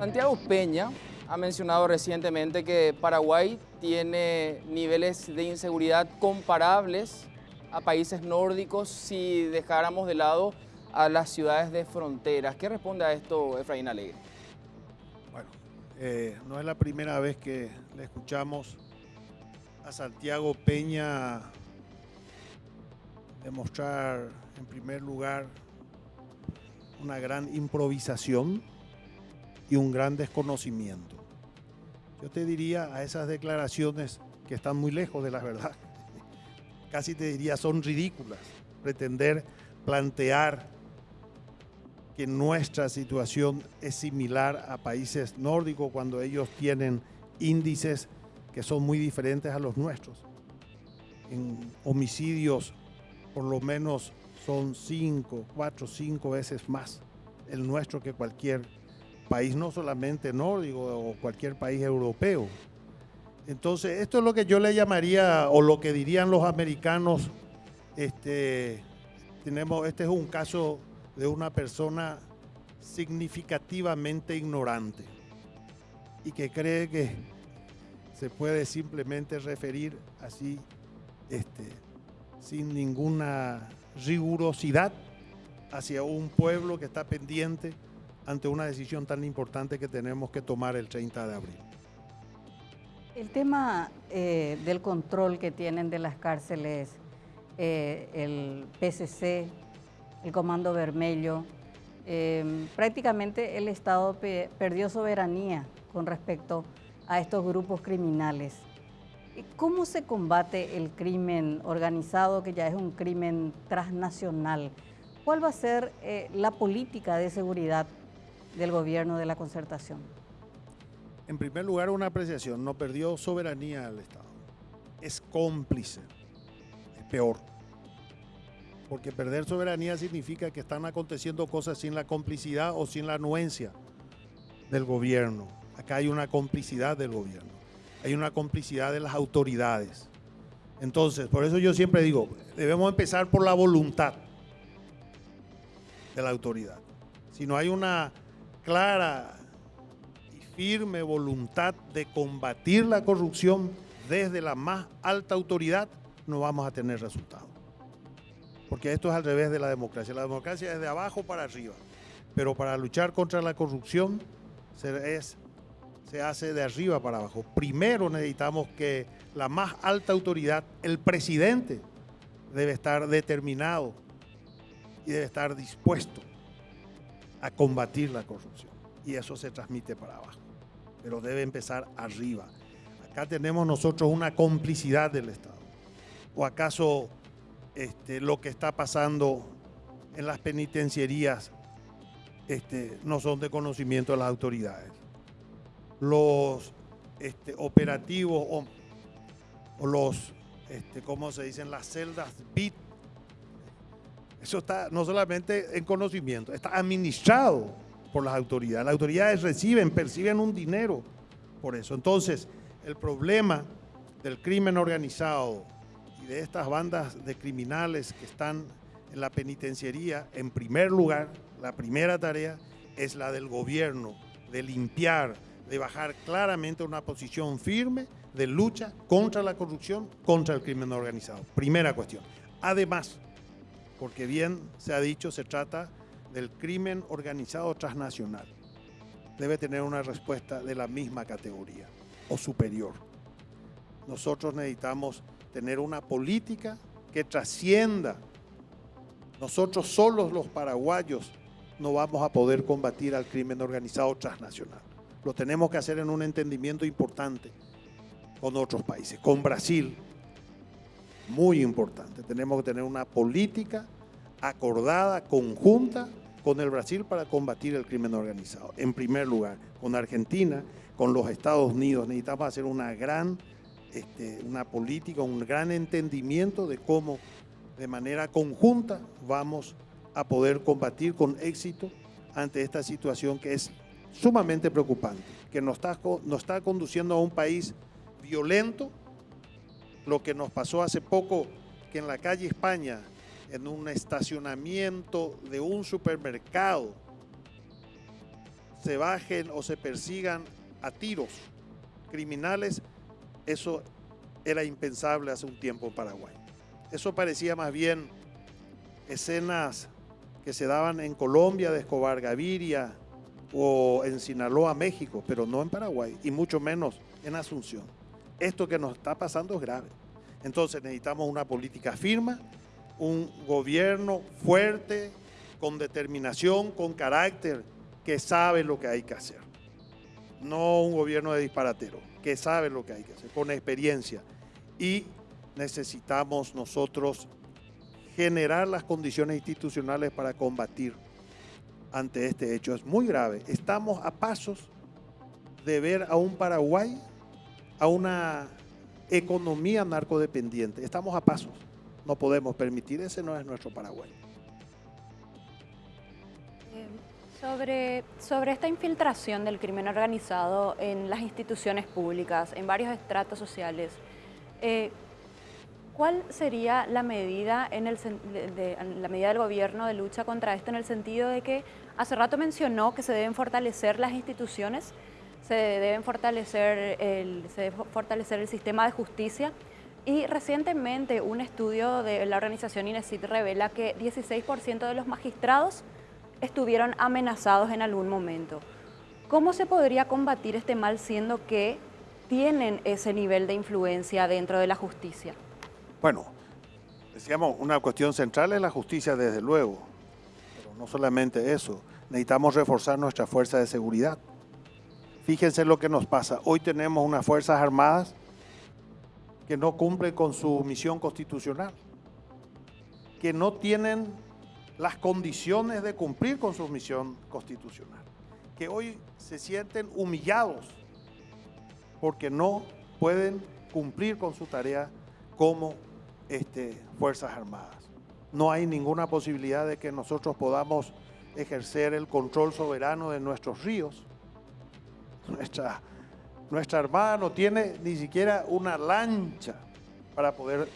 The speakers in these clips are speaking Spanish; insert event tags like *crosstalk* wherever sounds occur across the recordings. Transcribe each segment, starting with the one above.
Santiago Peña ha mencionado recientemente que Paraguay tiene niveles de inseguridad comparables a países nórdicos si dejáramos de lado a las ciudades de fronteras. ¿Qué responde a esto Efraín Alegre? Bueno, eh, no es la primera vez que le escuchamos a Santiago Peña demostrar en primer lugar una gran improvisación y un gran desconocimiento. Yo te diría a esas declaraciones que están muy lejos de la verdad, *laughs* casi te diría son ridículas, pretender plantear que nuestra situación es similar a países nórdicos cuando ellos tienen índices que son muy diferentes a los nuestros. En homicidios por lo menos son cinco, cuatro, cinco veces más el nuestro que cualquier país, no solamente nórdico o cualquier país europeo. Entonces, esto es lo que yo le llamaría, o lo que dirían los americanos, este, tenemos, este es un caso de una persona significativamente ignorante y que cree que se puede simplemente referir así, este, sin ninguna rigurosidad hacia un pueblo que está pendiente ante una decisión tan importante que tenemos que tomar el 30 de abril. El tema eh, del control que tienen de las cárceles, eh, el PCC, el Comando Vermelho, eh, prácticamente el Estado perdió soberanía con respecto a estos grupos criminales. ¿Cómo se combate el crimen organizado, que ya es un crimen transnacional? ¿Cuál va a ser la política de seguridad del gobierno de la concertación? En primer lugar, una apreciación, no perdió soberanía al Estado. Es cómplice, es peor. Porque perder soberanía significa que están aconteciendo cosas sin la complicidad o sin la anuencia del gobierno. Acá hay una complicidad del gobierno hay una complicidad de las autoridades. Entonces, por eso yo siempre digo, debemos empezar por la voluntad de la autoridad. Si no hay una clara y firme voluntad de combatir la corrupción desde la más alta autoridad, no vamos a tener resultados. Porque esto es al revés de la democracia. La democracia es de abajo para arriba. Pero para luchar contra la corrupción es se hace de arriba para abajo. Primero necesitamos que la más alta autoridad, el presidente, debe estar determinado y debe estar dispuesto a combatir la corrupción. Y eso se transmite para abajo. Pero debe empezar arriba. Acá tenemos nosotros una complicidad del Estado. ¿O acaso este, lo que está pasando en las penitenciarías este, no son de conocimiento de las autoridades? los este, operativos o, los, este, ¿cómo se dicen? Las celdas BIT. Eso está no solamente en conocimiento, está administrado por las autoridades. Las autoridades reciben, perciben un dinero por eso. Entonces, el problema del crimen organizado y de estas bandas de criminales que están en la penitenciaría, en primer lugar, la primera tarea es la del gobierno, de limpiar, de bajar claramente una posición firme de lucha contra la corrupción, contra el crimen organizado. Primera cuestión. Además, porque bien se ha dicho, se trata del crimen organizado transnacional. Debe tener una respuesta de la misma categoría o superior. Nosotros necesitamos tener una política que trascienda. Nosotros solos los paraguayos no vamos a poder combatir al crimen organizado transnacional lo tenemos que hacer en un entendimiento importante con otros países. Con Brasil, muy importante. Tenemos que tener una política acordada, conjunta con el Brasil para combatir el crimen organizado. En primer lugar, con Argentina, con los Estados Unidos, necesitamos hacer una gran este, una política, un gran entendimiento de cómo de manera conjunta vamos a poder combatir con éxito ante esta situación que es sumamente preocupante, que nos está, nos está conduciendo a un país violento, lo que nos pasó hace poco, que en la calle España, en un estacionamiento de un supermercado, se bajen o se persigan a tiros criminales, eso era impensable hace un tiempo en Paraguay. Eso parecía más bien escenas que se daban en Colombia de Escobar Gaviria o en Sinaloa, México, pero no en Paraguay y mucho menos en Asunción. Esto que nos está pasando es grave. Entonces necesitamos una política firme, un gobierno fuerte, con determinación, con carácter, que sabe lo que hay que hacer. No un gobierno de disparatero, que sabe lo que hay que hacer, con experiencia. Y necesitamos nosotros generar las condiciones institucionales para combatir ante este hecho. Es muy grave. Estamos a pasos de ver a un Paraguay, a una economía narcodependiente. Estamos a pasos. No podemos permitir, ese no es nuestro Paraguay. Eh, sobre, sobre esta infiltración del crimen organizado en las instituciones públicas, en varios estratos sociales, eh, ¿Cuál sería la medida, en el, la medida del gobierno de lucha contra esto en el sentido de que hace rato mencionó que se deben fortalecer las instituciones, se, deben fortalecer el, se debe fortalecer el sistema de justicia y recientemente un estudio de la organización INESIT revela que 16% de los magistrados estuvieron amenazados en algún momento. ¿Cómo se podría combatir este mal siendo que tienen ese nivel de influencia dentro de la justicia? Bueno, decíamos, una cuestión central es la justicia, desde luego, pero no solamente eso, necesitamos reforzar nuestra fuerza de seguridad. Fíjense lo que nos pasa. Hoy tenemos unas Fuerzas Armadas que no cumplen con su misión constitucional, que no tienen las condiciones de cumplir con su misión constitucional, que hoy se sienten humillados porque no pueden cumplir con su tarea como este, Fuerzas Armadas. No hay ninguna posibilidad de que nosotros podamos ejercer el control soberano de nuestros ríos. Nuestra, nuestra Armada no tiene ni siquiera una lancha para poder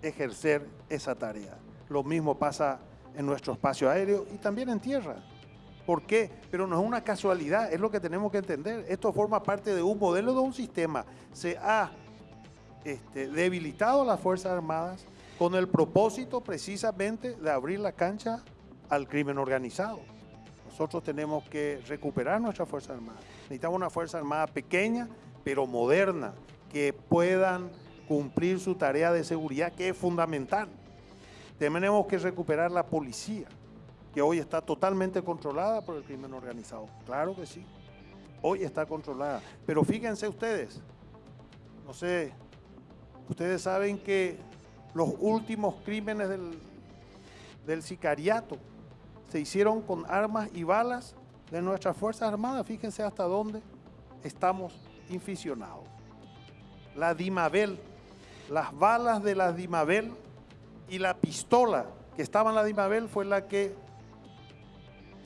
ejercer esa tarea. Lo mismo pasa en nuestro espacio aéreo y también en tierra. ¿Por qué? Pero no es una casualidad, es lo que tenemos que entender. Esto forma parte de un modelo de un sistema. Se ha este, debilitado las Fuerzas Armadas con el propósito precisamente de abrir la cancha al crimen organizado. Nosotros tenemos que recuperar nuestra Fuerza Armada. Necesitamos una Fuerza Armada pequeña, pero moderna, que puedan cumplir su tarea de seguridad, que es fundamental. Tenemos que recuperar la policía, que hoy está totalmente controlada por el crimen organizado. Claro que sí, hoy está controlada. Pero fíjense ustedes, no sé Ustedes saben que los últimos crímenes del, sicariato se hicieron con armas y balas de nuestras Fuerzas Armadas. Fíjense hasta dónde estamos inficionados. La Dimabel, las balas de la Dimabel y la pistola que estaba en la Dimabel fue la que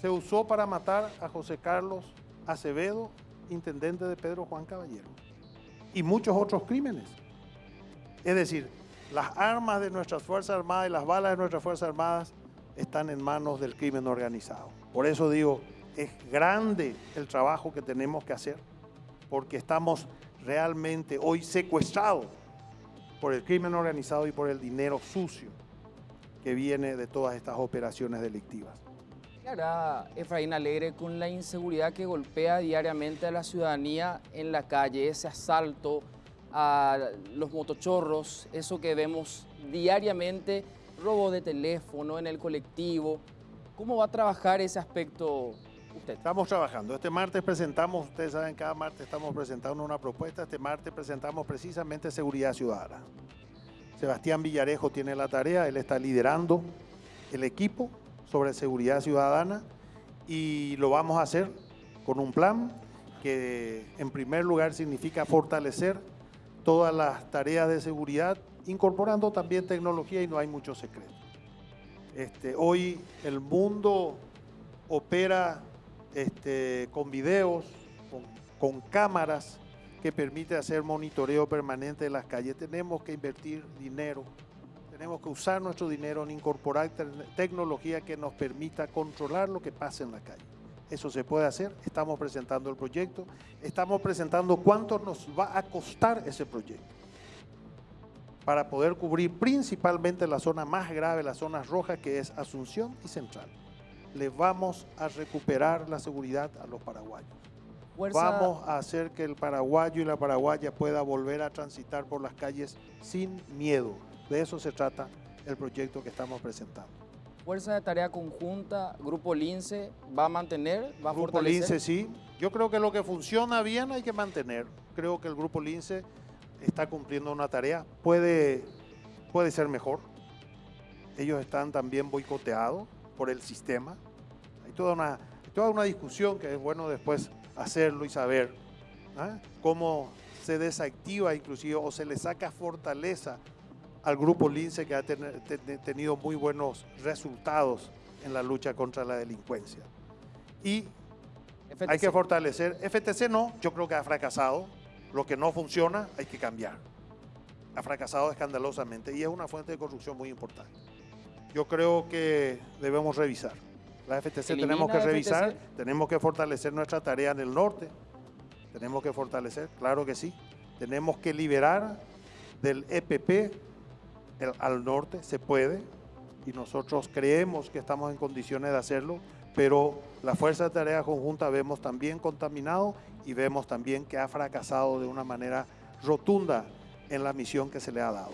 se usó para matar a José Carlos Acevedo, intendente de Pedro Juan Caballero, y muchos otros crímenes. Es decir, las armas de nuestras Fuerzas Armadas y las balas de nuestras Fuerzas Armadas están en manos del crimen organizado. Por eso digo, es grande el trabajo que tenemos que hacer, porque estamos realmente hoy secuestrados por el crimen organizado y por el dinero sucio que viene de todas estas operaciones delictivas. ¿Qué hará Efraín Alegre con la inseguridad que golpea diariamente a la ciudadanía en la calle, ese asalto, a los motochorros, eso que vemos diariamente, robo de teléfono en el colectivo. ¿Cómo va a trabajar ese aspecto usted? Estamos trabajando. Este martes presentamos, ustedes saben, cada martes estamos presentando una propuesta. Este martes presentamos precisamente seguridad ciudadana. Sebastián Villarejo tiene la tarea, él está liderando el equipo sobre seguridad ciudadana y lo vamos a hacer con un plan que en primer lugar significa fortalecer todas las tareas de seguridad, incorporando también tecnología y no hay mucho secreto. Este, hoy el mundo opera este, con videos, con, cámaras que permite hacer monitoreo permanente de las calles. Tenemos que invertir dinero, tenemos que usar nuestro dinero en incorporar tecnología que nos permita controlar lo que pasa en la calle. eso se puede hacer, estamos presentando el proyecto, estamos presentando cuánto nos va a costar ese proyecto para poder cubrir principalmente la zona más grave, las zonas rojas, que es Asunción y Central. Le vamos a recuperar la seguridad a los paraguayos. Vamos a hacer que el paraguayo y la paraguaya pueda volver a transitar por las calles sin miedo. De eso se trata el proyecto que estamos presentando. Fuerza de tarea conjunta, Grupo Lince, ¿va a mantener? ¿Va a Grupo Lince, sí. Yo creo que lo que funciona bien hay que mantener. Creo que el Grupo Lince está cumpliendo una tarea, puede, puede ser mejor. Ellos están también boicoteados por el sistema. Hay toda una, toda una discusión que es bueno después hacerlo y saber ¿ah? cómo se desactiva inclusive o se le saca fortaleza al grupo Lince que ha tenido muy buenos resultados en la lucha contra la delincuencia. Y hay que fortalecer. FTC no, yo creo que ha fracasado. Lo que no funciona hay que cambiar. Ha fracasado escandalosamente y es una fuente de corrupción muy importante. Yo creo que debemos revisar. La FTC tenemos que revisar, tenemos que fortalecer nuestra tarea en el norte. Tenemos que fortalecer, claro que sí. Tenemos que liberar del EPP al norte, se puede, y nosotros creemos que estamos en condiciones de hacerlo, pero la Fuerza de Tarea Conjunta vemos también contaminado y vemos también que ha fracasado de una manera rotunda en la misión que se le ha dado.